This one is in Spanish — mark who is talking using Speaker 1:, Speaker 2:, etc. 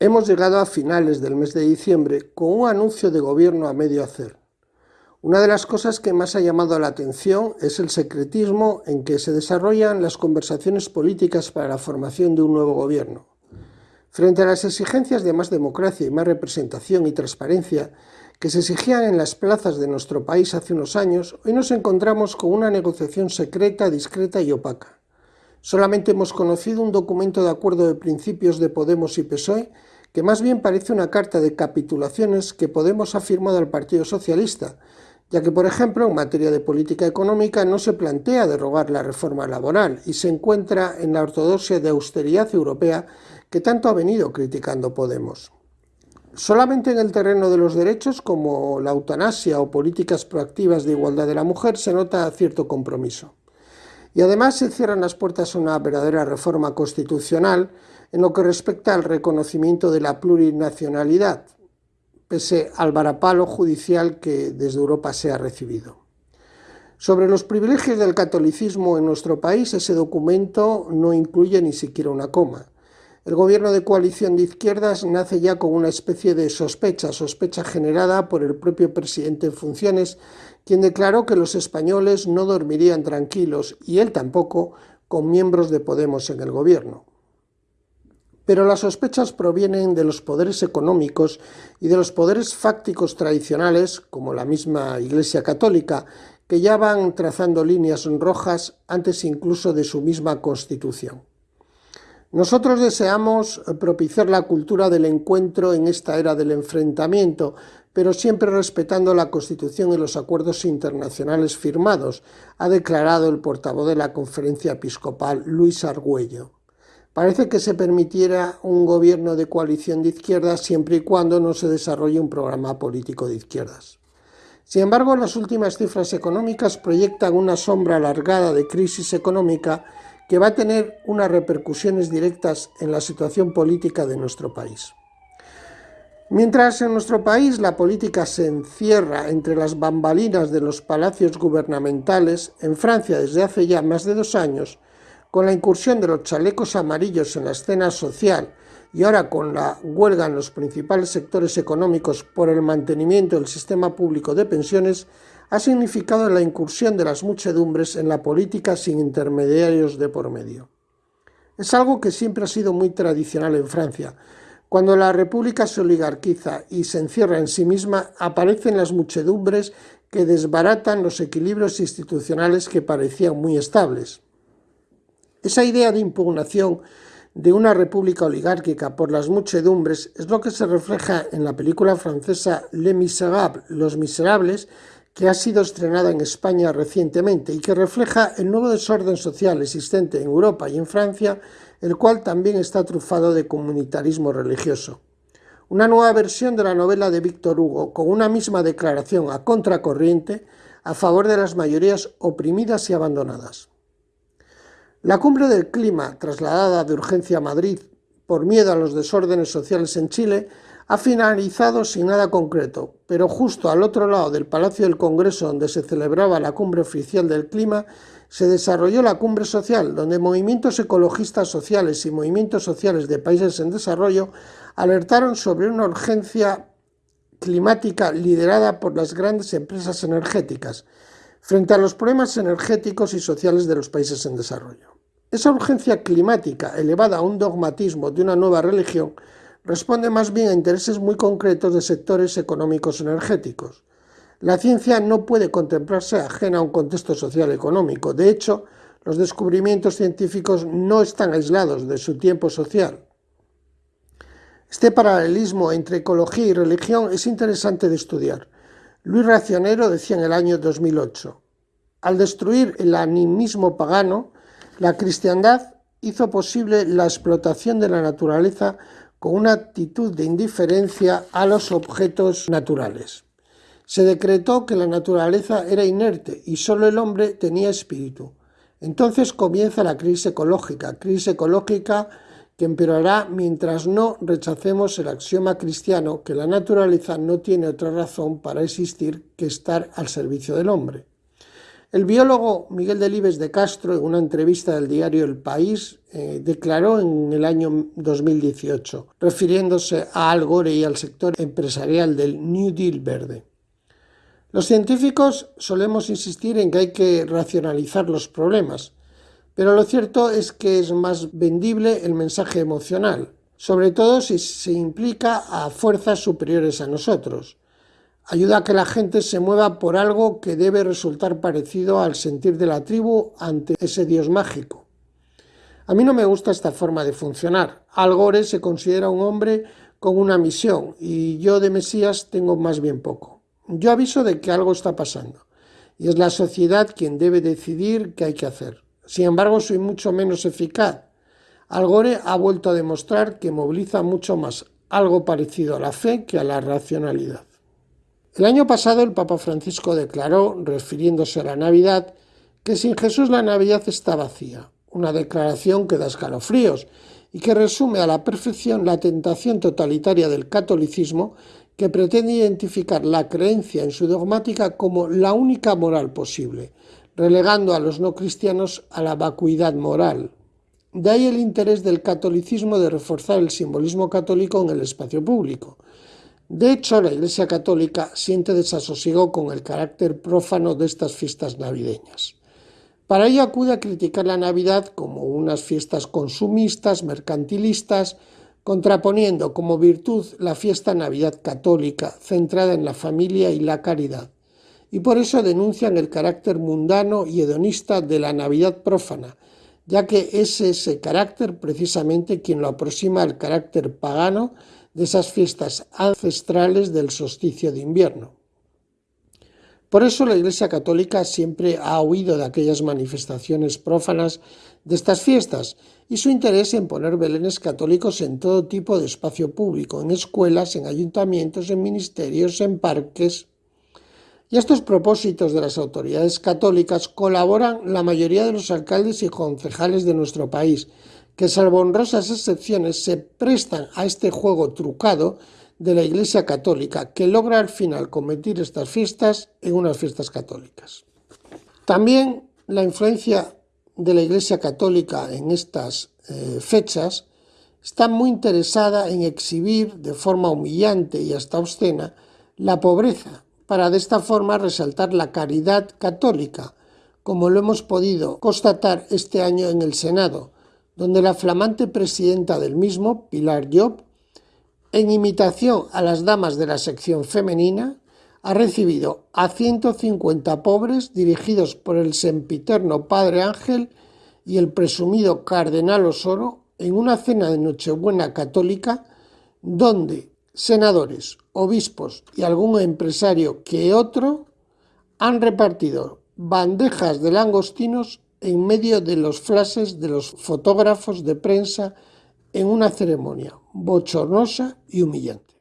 Speaker 1: Hemos llegado a finales del mes de diciembre con un anuncio de gobierno a medio hacer. Una de las cosas que más ha llamado la atención es el secretismo en que se desarrollan las conversaciones políticas para la formación de un nuevo gobierno. Frente a las exigencias de más democracia y más representación y transparencia que se exigían en las plazas de nuestro país hace unos años, hoy nos encontramos con una negociación secreta, discreta y opaca. Solamente hemos conocido un documento de acuerdo de principios de Podemos y PSOE que más bien parece una carta de capitulaciones que Podemos ha firmado al Partido Socialista, ya que, por ejemplo, en materia de política económica no se plantea derogar la reforma laboral y se encuentra en la ortodoxia de austeridad europea que tanto ha venido criticando Podemos. Solamente en el terreno de los derechos, como la eutanasia o políticas proactivas de igualdad de la mujer, se nota cierto compromiso. Y además se cierran las puertas a una verdadera reforma constitucional en lo que respecta al reconocimiento de la plurinacionalidad, pese al varapalo judicial que desde Europa se ha recibido. Sobre los privilegios del catolicismo en nuestro país, ese documento no incluye ni siquiera una coma. El gobierno de coalición de izquierdas nace ya con una especie de sospecha, sospecha generada por el propio presidente en funciones, quien declaró que los españoles no dormirían tranquilos, y él tampoco, con miembros de Podemos en el gobierno. Pero las sospechas provienen de los poderes económicos y de los poderes fácticos tradicionales, como la misma Iglesia Católica, que ya van trazando líneas rojas antes incluso de su misma constitución. Nosotros deseamos propiciar la cultura del encuentro en esta era del enfrentamiento, pero siempre respetando la Constitución y los acuerdos internacionales firmados, ha declarado el portavoz de la Conferencia Episcopal, Luis Argüello. Parece que se permitiera un gobierno de coalición de izquierdas siempre y cuando no se desarrolle un programa político de izquierdas. Sin embargo, las últimas cifras económicas proyectan una sombra alargada de crisis económica que va a tener unas repercusiones directas en la situación política de nuestro país. Mientras en nuestro país la política se encierra entre las bambalinas de los palacios gubernamentales, en Francia desde hace ya más de dos años con la incursión de los chalecos amarillos en la escena social y ahora con la huelga en los principales sectores económicos por el mantenimiento del sistema público de pensiones, ha significado la incursión de las muchedumbres en la política sin intermediarios de por medio. Es algo que siempre ha sido muy tradicional en Francia. Cuando la república se oligarquiza y se encierra en sí misma, aparecen las muchedumbres que desbaratan los equilibrios institucionales que parecían muy estables. Esa idea de impugnación de una república oligárquica por las muchedumbres es lo que se refleja en la película francesa Les Miserables, Los Miserables, que ha sido estrenada en España recientemente y que refleja el nuevo desorden social existente en Europa y en Francia, el cual también está trufado de comunitarismo religioso. Una nueva versión de la novela de Víctor Hugo, con una misma declaración a contracorriente a favor de las mayorías oprimidas y abandonadas. La cumbre del clima, trasladada de urgencia a Madrid por miedo a los desórdenes sociales en Chile, ha finalizado sin nada concreto, pero justo al otro lado del Palacio del Congreso, donde se celebraba la cumbre oficial del clima, se desarrolló la cumbre social, donde movimientos ecologistas sociales y movimientos sociales de países en desarrollo alertaron sobre una urgencia climática liderada por las grandes empresas energéticas, frente a los problemas energéticos y sociales de los países en desarrollo. Esa urgencia climática, elevada a un dogmatismo de una nueva religión, responde más bien a intereses muy concretos de sectores económicos energéticos. La ciencia no puede contemplarse ajena a un contexto social económico. De hecho, los descubrimientos científicos no están aislados de su tiempo social. Este paralelismo entre ecología y religión es interesante de estudiar. Luis Racionero decía en el año 2008, al destruir el animismo pagano, la cristiandad hizo posible la explotación de la naturaleza con una actitud de indiferencia a los objetos naturales. Se decretó que la naturaleza era inerte y solo el hombre tenía espíritu. Entonces comienza la crisis ecológica, crisis ecológica que empeorará mientras no rechacemos el axioma cristiano que la naturaleza no tiene otra razón para existir que estar al servicio del hombre. El biólogo Miguel Delibes de Castro, en una entrevista del diario El País, eh, declaró en el año 2018, refiriéndose a Al Gore y al sector empresarial del New Deal verde. Los científicos solemos insistir en que hay que racionalizar los problemas, pero lo cierto es que es más vendible el mensaje emocional, sobre todo si se implica a fuerzas superiores a nosotros. Ayuda a que la gente se mueva por algo que debe resultar parecido al sentir de la tribu ante ese dios mágico. A mí no me gusta esta forma de funcionar. Al Gore se considera un hombre con una misión y yo de Mesías tengo más bien poco. Yo aviso de que algo está pasando y es la sociedad quien debe decidir qué hay que hacer. Sin embargo, soy mucho menos eficaz. Al Gore ha vuelto a demostrar que moviliza mucho más algo parecido a la fe que a la racionalidad. El año pasado el Papa Francisco declaró, refiriéndose a la Navidad, que sin Jesús la Navidad está vacía, una declaración que da escalofríos y que resume a la perfección la tentación totalitaria del catolicismo que pretende identificar la creencia en su dogmática como la única moral posible, relegando a los no cristianos a la vacuidad moral. De ahí el interés del catolicismo de reforzar el simbolismo católico en el espacio público, de hecho, la Iglesia Católica siente desasosiego con el carácter prófano de estas fiestas navideñas. Para ello acude a criticar la Navidad como unas fiestas consumistas, mercantilistas, contraponiendo como virtud la fiesta Navidad católica, centrada en la familia y la caridad. Y por eso denuncian el carácter mundano y hedonista de la Navidad prófana, ya que es ese carácter precisamente quien lo aproxima al carácter pagano de esas fiestas ancestrales del solsticio de invierno. Por eso la Iglesia Católica siempre ha huido de aquellas manifestaciones prófanas de estas fiestas y su interés en poner belenes católicos en todo tipo de espacio público, en escuelas, en ayuntamientos, en ministerios, en parques. Y a estos propósitos de las autoridades católicas colaboran la mayoría de los alcaldes y concejales de nuestro país, que salvo honrosas excepciones se prestan a este juego trucado de la Iglesia Católica, que logra al final convertir estas fiestas en unas fiestas católicas. También la influencia de la Iglesia Católica en estas eh, fechas está muy interesada en exhibir de forma humillante y hasta obscena la pobreza, para de esta forma resaltar la caridad católica, como lo hemos podido constatar este año en el Senado, donde la flamante presidenta del mismo, Pilar Job, en imitación a las damas de la sección femenina, ha recibido a 150 pobres dirigidos por el sempiterno Padre Ángel y el presumido Cardenal Osoro en una cena de Nochebuena católica donde senadores, obispos y algún empresario que otro han repartido bandejas de langostinos en medio de los flashes de los fotógrafos de prensa en una ceremonia bochornosa y humillante.